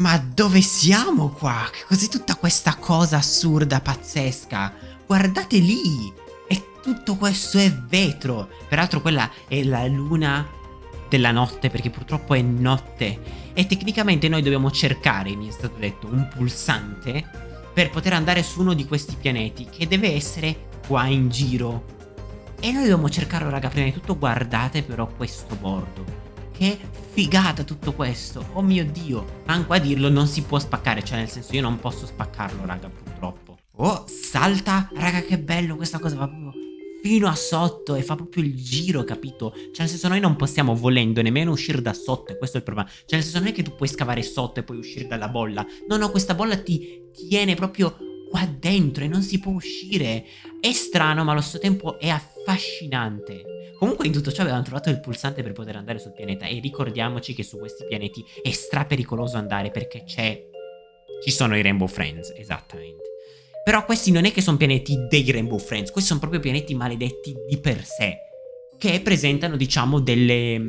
Ma dove siamo qua? Che cos'è tutta questa cosa assurda, pazzesca? Guardate lì! E tutto questo è vetro! Peraltro quella è la luna della notte, perché purtroppo è notte. E tecnicamente noi dobbiamo cercare, mi è stato detto, un pulsante per poter andare su uno di questi pianeti, che deve essere qua in giro. E noi dobbiamo cercarlo, raga, prima di tutto guardate però questo bordo. Che figata tutto questo. Oh mio Dio. Manco a dirlo non si può spaccare. Cioè nel senso io non posso spaccarlo raga purtroppo. Oh salta. Raga che bello questa cosa va proprio fino a sotto e fa proprio il giro capito. Cioè nel senso noi non possiamo volendo nemmeno uscire da sotto. E questo è il problema. Cioè nel senso non è che tu puoi scavare sotto e poi uscire dalla bolla. No no questa bolla ti tiene proprio qua dentro e non si può uscire. È strano ma allo stesso tempo è affascinante. Comunque in tutto ciò avevamo trovato il pulsante per poter andare sul pianeta e ricordiamoci che su questi pianeti è stra pericoloso andare perché c'è... Ci sono i Rainbow Friends, esattamente. Però questi non è che sono pianeti dei Rainbow Friends, questi sono proprio pianeti maledetti di per sé, che presentano diciamo delle,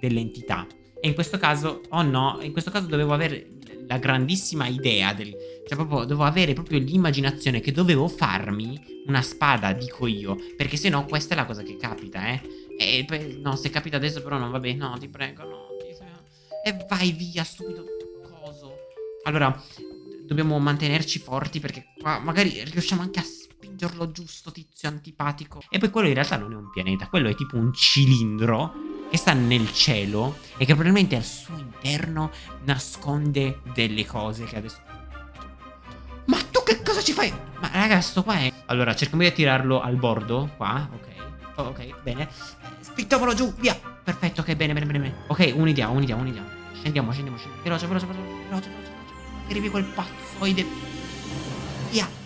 delle entità. E in questo caso, oh no, in questo caso dovevo avere la grandissima idea del... Cioè proprio dovevo avere proprio l'immaginazione che dovevo farmi una spada, dico io. Perché se no questa è la cosa che capita, eh. E no, se capita adesso però non va bene. No, ti prego, no. E vai via, stupido coso. Allora, dobbiamo mantenerci forti perché qua magari riusciamo anche a spingerlo giusto, tizio antipatico. E poi quello in realtà non è un pianeta, quello è tipo un cilindro che sta nel cielo e che probabilmente al suo interno nasconde delle cose che adesso... Che cosa ci fai? Ma raga, sto qua è... Allora, cerchiamo di attirarlo al bordo, qua, ok. Oh, ok, bene. Spingiamolo giù, via. Perfetto, ok, bene, bene, bene. Ok, un'idea, un'idea, un'idea. Scendiamo, scendiamo, scendiamo. Veloce, veloce, veloce, veloce, veloce. Arrivi quel pazzoide. Via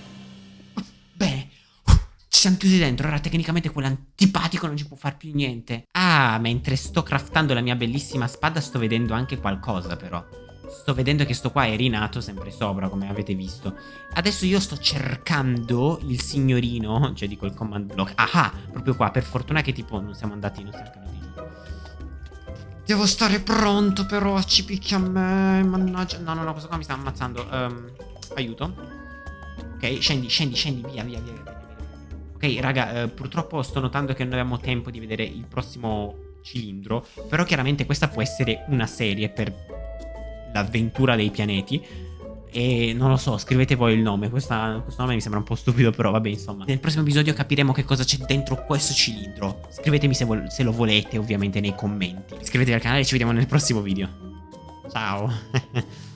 siamo chiusi dentro, ora tecnicamente quell'antipatico non ci può fare più niente. Ah, mentre sto craftando la mia bellissima spada sto vedendo anche qualcosa però. Sto vedendo che sto qua è rinato sempre sopra, come avete visto. Adesso io sto cercando il signorino, cioè dico il command block. Ah, proprio qua, per fortuna che tipo non siamo andati, non stiamo di Devo stare pronto però, ci picchia a me, mannaggia. No, no, no, questo qua mi sta ammazzando. Um, aiuto. Ok, scendi, scendi, scendi, via, via, via. via. Ok, raga, eh, purtroppo sto notando che non abbiamo tempo di vedere il prossimo cilindro, però chiaramente questa può essere una serie per l'avventura dei pianeti. E non lo so, scrivete voi il nome. Questa, questo nome mi sembra un po' stupido, però vabbè, insomma. Nel prossimo episodio capiremo che cosa c'è dentro questo cilindro. Scrivetemi se, se lo volete, ovviamente, nei commenti. Iscrivetevi al canale e ci vediamo nel prossimo video. Ciao.